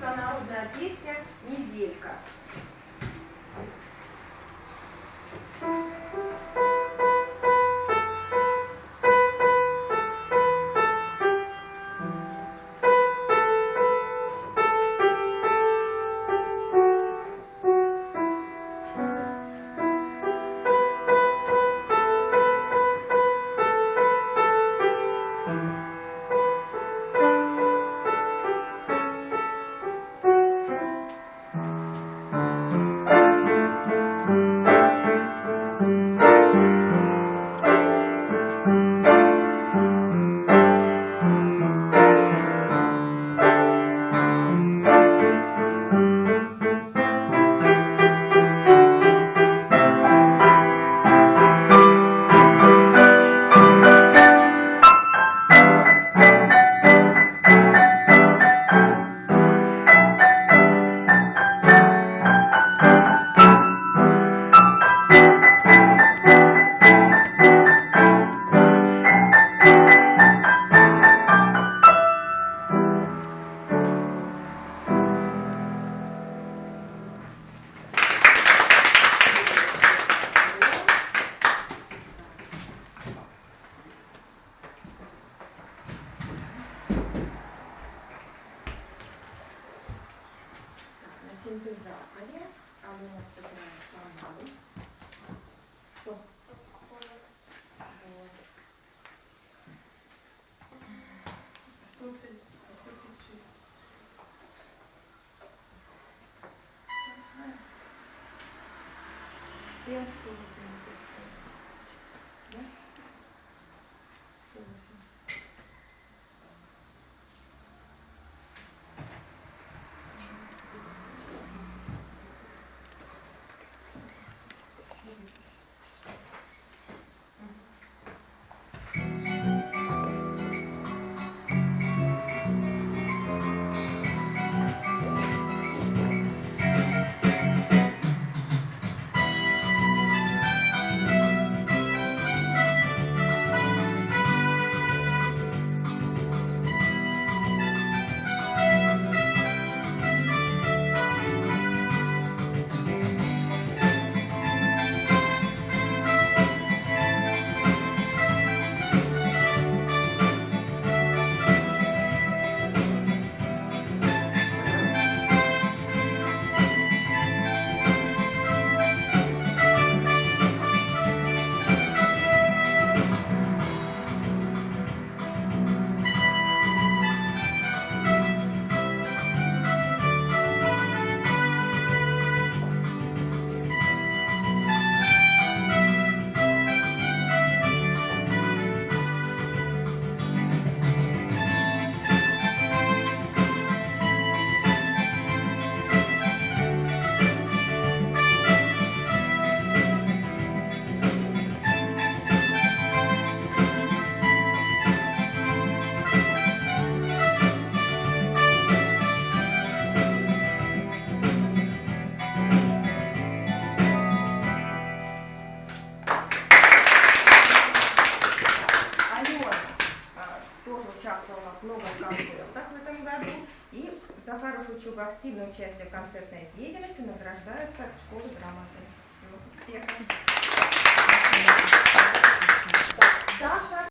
народная песня «Неделька». На синтезаторе Алена сыграет фонарь. Что? Голос. Сто тридцать- сто тридцать шесть. Я 187. За хорошую учебу и активное участие в концертной деятельности награждается от школы грамоты. Все, успехов! Даша!